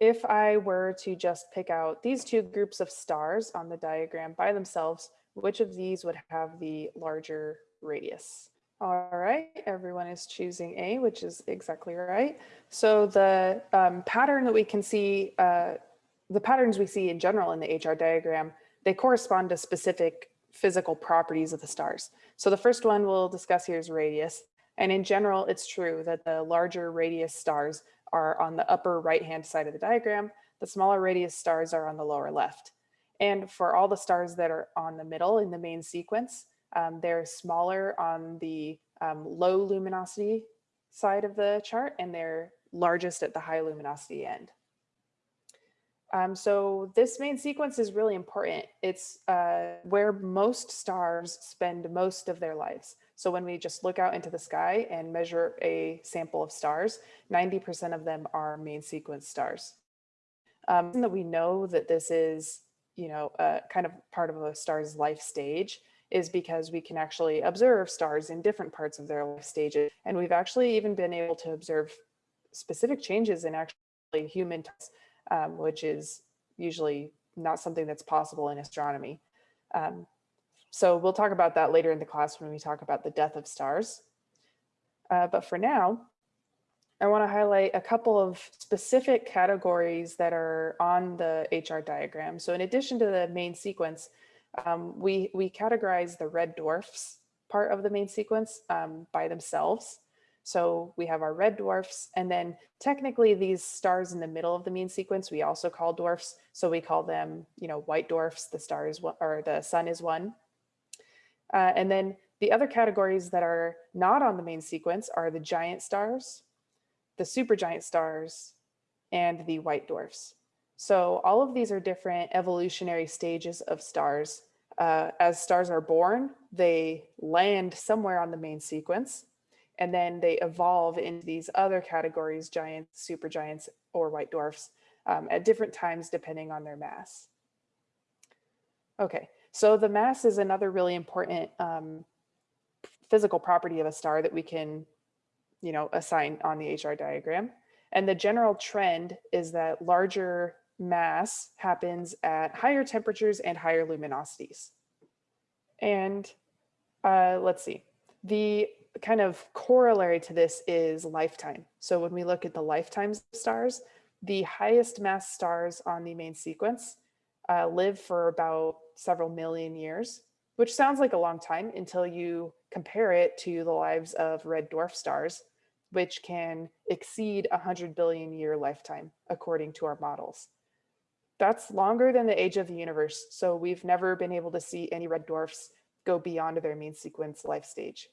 if I were to just pick out these two groups of stars on the diagram by themselves, which of these would have the larger radius? All right, everyone is choosing A, which is exactly right. So the um, pattern that we can see, uh, the patterns we see in general in the HR diagram, they correspond to specific physical properties of the stars. So the first one we'll discuss here is radius. And in general, it's true that the larger radius stars are on the upper right-hand side of the diagram. The smaller radius stars are on the lower left. And for all the stars that are on the middle in the main sequence, um, they're smaller on the um, low luminosity side of the chart and they're largest at the high luminosity end. Um, so this main sequence is really important. It's uh, where most stars spend most of their lives. So when we just look out into the sky and measure a sample of stars, 90% of them are main sequence stars. Um, that we know that this is, you know, uh, kind of part of a star's life stage is because we can actually observe stars in different parts of their life stages. And we've actually even been able to observe specific changes in actually human, um, which is usually not something that's possible in astronomy. Um, so we'll talk about that later in the class when we talk about the death of stars. Uh, but for now, I want to highlight a couple of specific categories that are on the HR diagram. So in addition to the main sequence, um, we, we categorize the red dwarfs part of the main sequence um, by themselves. So we have our red dwarfs, and then technically these stars in the middle of the main sequence, we also call dwarfs. So we call them, you know, white dwarfs, the star is one, or the sun is one. Uh, and then the other categories that are not on the main sequence are the giant stars, the supergiant stars, and the white dwarfs. So all of these are different evolutionary stages of stars. Uh, as stars are born, they land somewhere on the main sequence, and then they evolve into these other categories, giants, supergiants, or white dwarfs, um, at different times depending on their mass. Okay, so the mass is another really important um, physical property of a star that we can, you know, assign on the HR diagram. And the general trend is that larger mass happens at higher temperatures and higher luminosities. And uh, let's see, the kind of corollary to this is lifetime. So when we look at the lifetimes of stars, the highest mass stars on the main sequence uh, live for about several million years, which sounds like a long time until you compare it to the lives of red dwarf stars, which can exceed 100 billion year lifetime, according to our models. That's longer than the age of the universe, so we've never been able to see any red dwarfs go beyond their main sequence life stage.